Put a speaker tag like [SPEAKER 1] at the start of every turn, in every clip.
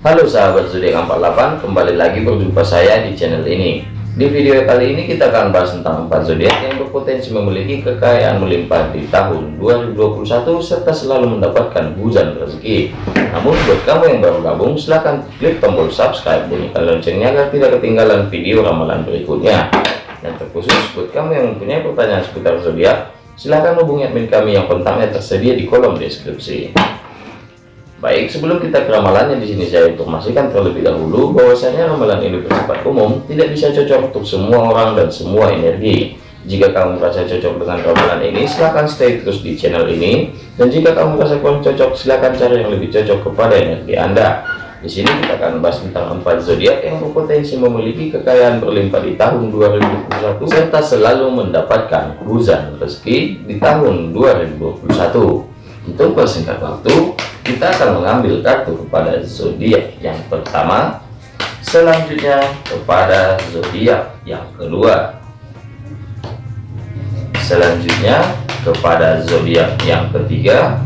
[SPEAKER 1] Halo sahabat zodiak 48 kembali lagi berjumpa saya di channel ini. Di video kali ini kita akan bahas tentang empat zodiak yang berpotensi memiliki kekayaan melimpah di tahun 2021 serta selalu mendapatkan hujan rezeki. Namun buat kamu yang baru gabung silahkan klik tombol subscribe bunyikan loncengnya agar tidak ketinggalan video ramalan berikutnya. Dan terkhusus buat kamu yang mempunyai pertanyaan seputar zodiak silahkan hubungi admin kami yang kontaknya tersedia di kolom deskripsi Baik, sebelum kita ke ramalannya di sini saya informasikan terlebih dahulu bahwasanya ramalan ini bersifat umum, tidak bisa cocok untuk semua orang dan semua energi. Jika kamu merasa cocok dengan ramalan ini, silahkan stay terus di channel ini. Dan jika kamu merasa kurang cocok, silahkan cari yang lebih cocok kepada energi Anda. Di sini kita akan bahas tentang empat zodiak yang berpotensi memiliki kekayaan berlimpah di tahun 2021 serta selalu mendapatkan hujan rezeki di tahun 2021. Untuk persingkat waktu, kita akan mengambil kartu kepada zodiak yang pertama selanjutnya kepada zodiak yang kedua. Selanjutnya kepada zodiak yang ketiga.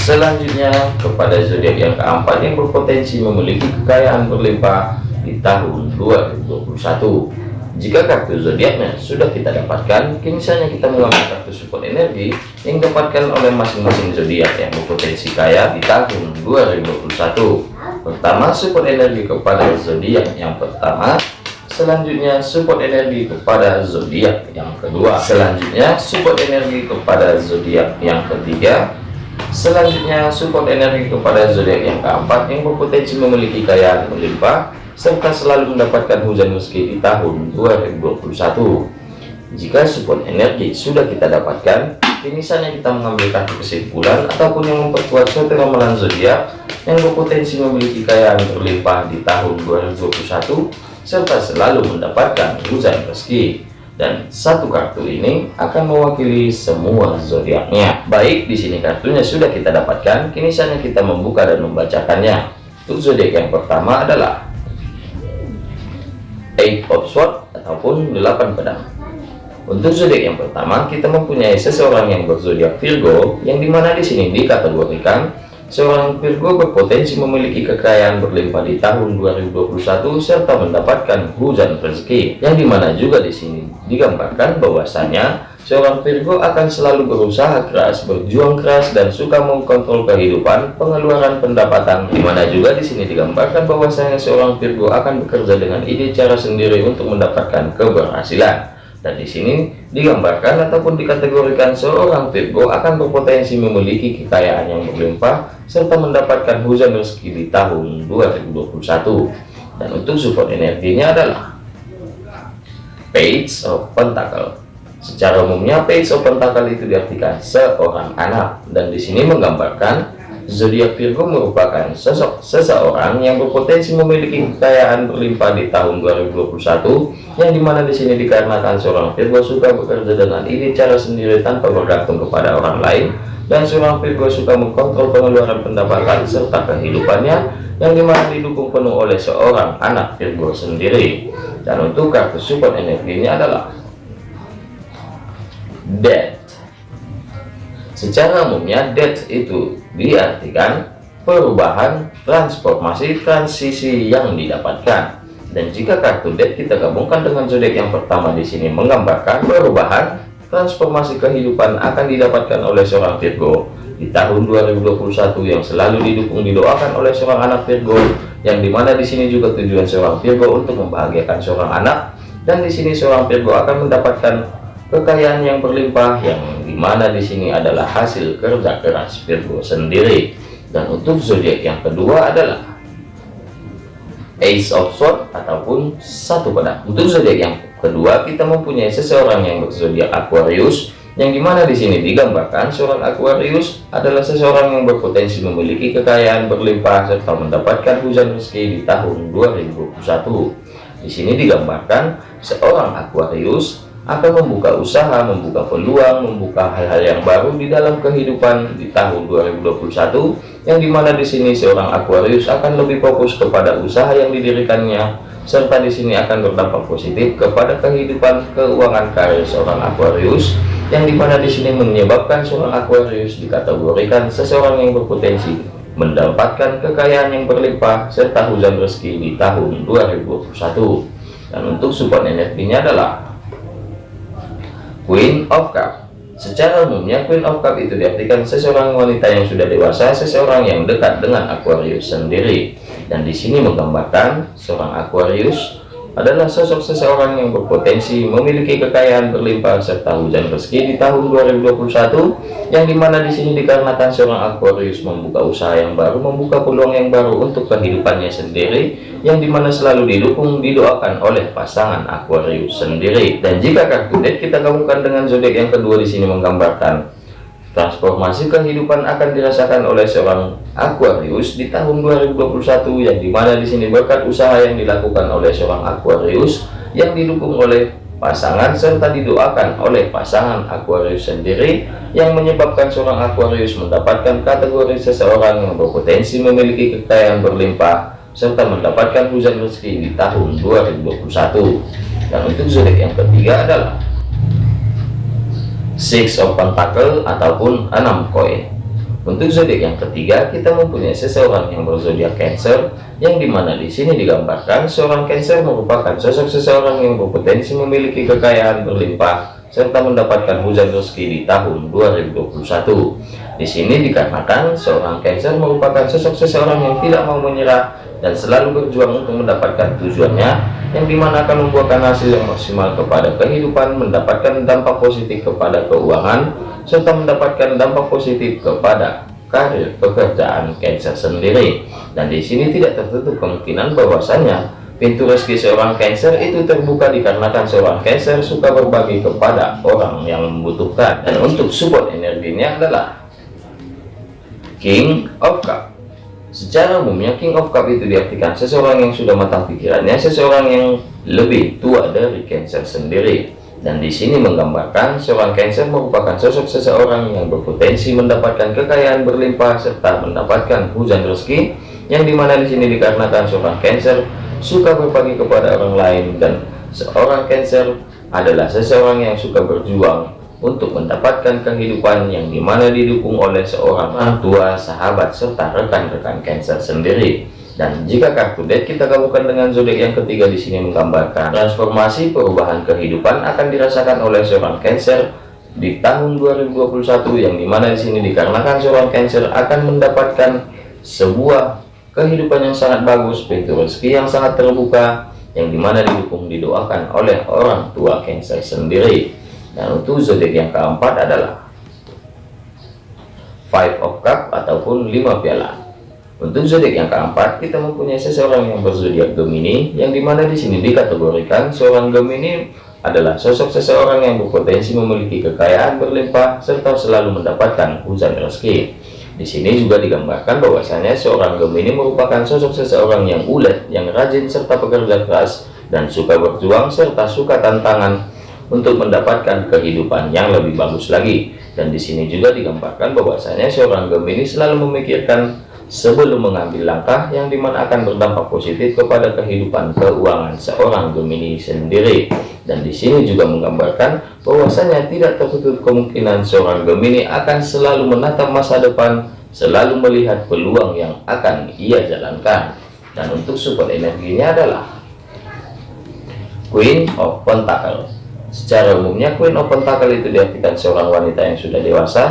[SPEAKER 1] Selanjutnya kepada zodiak yang keempat yang berpotensi memiliki kekayaan berlimpah di tahun 2021 jika kartu zodiaknya sudah kita dapatkan, kini kita mengambil kartu support energi yang dapatkan oleh masing-masing zodiak yang berpotensi kaya di tahun 2021. Pertama, support energi kepada zodiak yang pertama. Selanjutnya, support energi kepada zodiak yang kedua. Selanjutnya, support energi kepada zodiak yang ketiga. Selanjutnya, support energi kepada zodiak yang keempat yang berpotensi memiliki kekayaan melimpah serta selalu mendapatkan hujan rezeki di tahun 2021 jika support energi sudah kita dapatkan kini saatnya kita mengambil kartu kesimpulan ataupun yang memperkuat suatu ramalan zodiak yang berpotensi memiliki kekayaan berlimpah di tahun 2021 serta selalu mendapatkan hujan rezeki dan satu kartu ini akan mewakili semua zodiaknya. Baik di sini kartunya sudah kita dapatkan. Kini saatnya kita membuka dan membacakannya. Untuk zodiak yang pertama adalah eight of sword ataupun delapan pedang. Untuk zodiak yang pertama kita mempunyai seseorang yang berzodiak Virgo yang di mana di sini dikategorikan seorang Virgo berpotensi memiliki kekayaan berlimpah di tahun 2021 serta mendapatkan hujan rezeki yang di mana juga di sini digambarkan bahwasanya Seorang Virgo akan selalu berusaha keras, berjuang keras, dan suka mengkontrol kehidupan, pengeluaran pendapatan. Di mana juga di sini digambarkan bahwasanya seorang Virgo akan bekerja dengan ide cara sendiri untuk mendapatkan keberhasilan. Dan di sini digambarkan ataupun dikategorikan seorang Virgo akan berpotensi memiliki kekayaan yang berlimpah serta mendapatkan hujan rezeki di tahun 2021. Dan untuk support energinya adalah Page of Pentacle Secara umumnya page open tanggal itu diartikan seorang anak dan di sini menggambarkan zodiak Virgo merupakan sosok seseorang yang berpotensi memiliki kekayaan berlimpah di tahun 2021 yang di mana di sini dikarenakan seorang Virgo suka bekerja dengan ide cara sendiri tanpa bergantung kepada orang lain dan seorang Virgo suka mengkontrol pengeluaran pendapatan serta kehidupannya yang di mana didukung penuh oleh seorang anak Virgo sendiri. Dan untuk kartu support energinya adalah death secara umumnya death itu diartikan perubahan transformasi transisi yang didapatkan. Dan jika kartu death kita gabungkan dengan zodiak yang pertama di sini menggambarkan perubahan transformasi kehidupan akan didapatkan oleh seorang Virgo. Di tahun 2021 yang selalu didukung didoakan oleh seorang anak Virgo yang di mana di sini juga tujuan seorang Virgo untuk membahagiakan seorang anak. Dan di sini seorang Virgo akan mendapatkan kekayaan yang berlimpah yang di mana di sini adalah hasil kerja keras Virgo sendiri. Dan untuk zodiak yang kedua adalah Ace of Swords ataupun satu pedang. Untuk zodiak yang kedua kita mempunyai seseorang yang berzodiak Aquarius yang di mana di sini digambarkan seorang Aquarius adalah seseorang yang berpotensi memiliki kekayaan berlimpah serta mendapatkan hujan rezeki di tahun 2021 di sini digambarkan seorang Aquarius akan membuka usaha, membuka peluang, membuka hal-hal yang baru di dalam kehidupan di tahun 2021 yang di mana di sini seorang Aquarius akan lebih fokus kepada usaha yang didirikannya serta di sini akan berdampak positif kepada kehidupan keuangan karir seorang Aquarius yang di mana di sini menyebabkan seorang Aquarius dikategorikan seseorang yang berpotensi mendapatkan kekayaan yang berlimpah serta hujan rezeki di tahun 2021 dan untuk support energinya adalah Queen of Cup. Secara umumnya Queen of Cup itu diartikan seseorang wanita yang sudah dewasa seseorang yang dekat dengan Aquarius sendiri. Dan di sini menggambarkan seorang Aquarius adalah sosok seseorang yang berpotensi memiliki kekayaan berlimpah serta hujan rezeki di tahun 2021 yang di mana di sini dikarenakan seorang Aquarius membuka usaha yang baru membuka peluang yang baru untuk kehidupannya sendiri yang di mana selalu didukung didoakan oleh pasangan Aquarius sendiri. Dan jika kartu date kita gabungkan dengan zodiak yang kedua di sini menggambarkan Transformasi kehidupan akan dirasakan oleh seorang Aquarius di tahun 2021 yang di mana di sini berkat usaha yang dilakukan oleh seorang Aquarius yang didukung oleh pasangan serta didoakan oleh pasangan Aquarius sendiri yang menyebabkan seorang Aquarius mendapatkan kategori seseorang yang berpotensi memiliki kekayaan berlimpah serta mendapatkan hujan rezeki di tahun 2021 dan untuk zodiak yang ketiga adalah six of pentacle ataupun enam koin. Untuk zodiak yang ketiga kita mempunyai seseorang yang berzodiak Cancer yang di mana di sini digambarkan seorang Cancer merupakan sosok seseorang yang berpotensi memiliki kekayaan berlimpah serta mendapatkan hujan rezeki di tahun 2021 di sini dikarenakan seorang Cancer merupakan sosok seseorang yang tidak mau menyerah dan selalu berjuang untuk mendapatkan tujuannya yang di mana akan membuahkan hasil yang maksimal kepada kehidupan mendapatkan dampak positif kepada keuangan serta mendapatkan dampak positif kepada karir pekerjaan Cancer sendiri. Dan di sini tidak tertutup kemungkinan bahwasanya pintu rezeki seorang Cancer itu terbuka dikarenakan seorang Cancer suka berbagi kepada orang yang membutuhkan. Dan untuk support energinya adalah King of Cup Secara umumnya King of Cup itu diartikan seseorang yang sudah matang pikirannya, seseorang yang lebih tua dari Cancer sendiri. Dan di sini menggambarkan seorang Cancer merupakan sosok seseorang yang berpotensi mendapatkan kekayaan berlimpah serta mendapatkan hujan rezeki yang di mana di sini dikarenakan seorang Cancer suka berbagi kepada orang lain dan seorang Cancer adalah seseorang yang suka berjuang untuk mendapatkan kehidupan yang di mana didukung oleh seorang orang tua, sahabat, serta rekan-rekan Cancer sendiri. Dan jika kartu date kita gabungkan dengan zodiak yang ketiga di sini menggambarkan transformasi perubahan kehidupan akan dirasakan oleh seorang Cancer di tahun 2021 yang di mana di sini dikarenakan seorang Cancer akan mendapatkan sebuah kehidupan yang sangat bagus, pintu rezeki yang sangat terbuka, yang di mana didukung didoakan oleh orang tua Cancer sendiri dan untuk zodiak yang keempat adalah five of cup ataupun lima piala. Untuk zodiak yang keempat kita mempunyai seseorang yang berzodiak Gemini yang di mana di sini dikategorikan seorang Gemini adalah sosok seseorang yang berpotensi memiliki kekayaan berlimpah serta selalu mendapatkan hujan rezeki. Di sini juga digambarkan bahwasanya seorang Gemini merupakan sosok seseorang yang ulet yang rajin serta pekerja keras dan suka berjuang serta suka tantangan untuk mendapatkan kehidupan yang lebih bagus lagi. Dan di sini juga digambarkan bahwasanya seorang Gemini selalu memikirkan sebelum mengambil langkah yang di mana akan berdampak positif kepada kehidupan keuangan seorang Gemini sendiri. Dan di sini juga menggambarkan bahwasanya tidak tertutup kemungkinan seorang Gemini akan selalu menatap masa depan selalu melihat peluang yang akan ia jalankan. Dan untuk support energinya adalah Queen of Pentacles Secara umumnya Queen of Pentacle itu diartikan seorang wanita yang sudah dewasa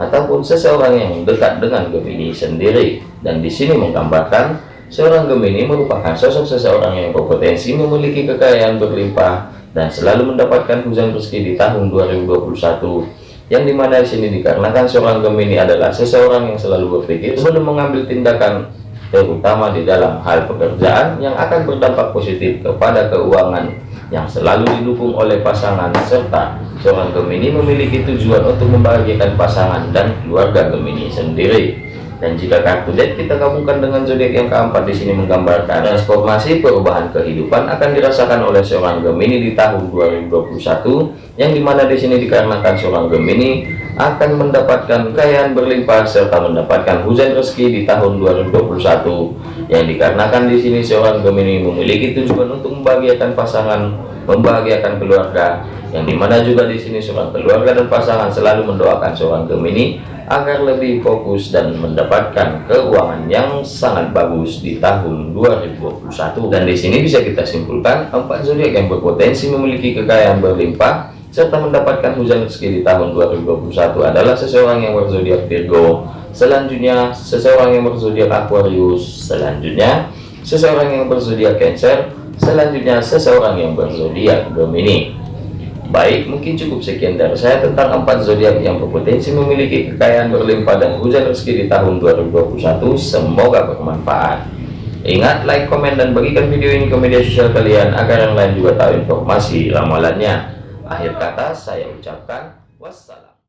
[SPEAKER 1] ataupun seseorang yang dekat dengan Gemini sendiri. Dan di sini menggambarkan seorang Gemini merupakan sosok seseorang yang berpotensi memiliki kekayaan berlimpah dan selalu mendapatkan hujan rezeki di tahun 2021 yang di mana di sini dikarenakan seorang Gemini adalah seseorang yang selalu berpikir sebelum mengambil tindakan terutama di dalam hal pekerjaan yang akan berdampak positif kepada keuangan yang selalu didukung oleh pasangan serta seorang Gemini memiliki tujuan untuk membahagiakan pasangan dan keluarga Gemini sendiri dan jika kartu date kita gabungkan dengan zodiak yang keempat di sini menggambarkan transformasi perubahan kehidupan akan dirasakan oleh seorang Gemini di tahun 2021 yang di mana di sini dikarenakan seorang Gemini akan mendapatkan kekayaan berlimpah serta mendapatkan hujan rezeki di tahun 2021 yang dikarenakan di sini seorang Gemini memiliki tujuan untuk membahagiakan pasangan membahagiakan keluarga yang di mana juga di sini seorang keluarga dan pasangan selalu mendoakan seorang Gemini agar lebih fokus dan mendapatkan keuangan yang sangat bagus di tahun 2021 dan di sini bisa kita simpulkan empat zodiak yang berpotensi memiliki kekayaan berlimpah serta mendapatkan hujan rezeki di tahun 2021 adalah seseorang yang berzodiak Virgo selanjutnya seseorang yang berzodiak Aquarius selanjutnya seseorang yang berzodiak Cancer selanjutnya seseorang yang berzodiak Gemini Baik, mungkin cukup sekian dari saya tentang empat zodiak yang berpotensi memiliki kekayaan berlimpah dan hujan rezeki di tahun 2021. Semoga bermanfaat. Ingat, like, komen, dan bagikan video ini ke media sosial kalian agar yang lain juga tahu informasi ramalannya. Akhir kata, saya ucapkan.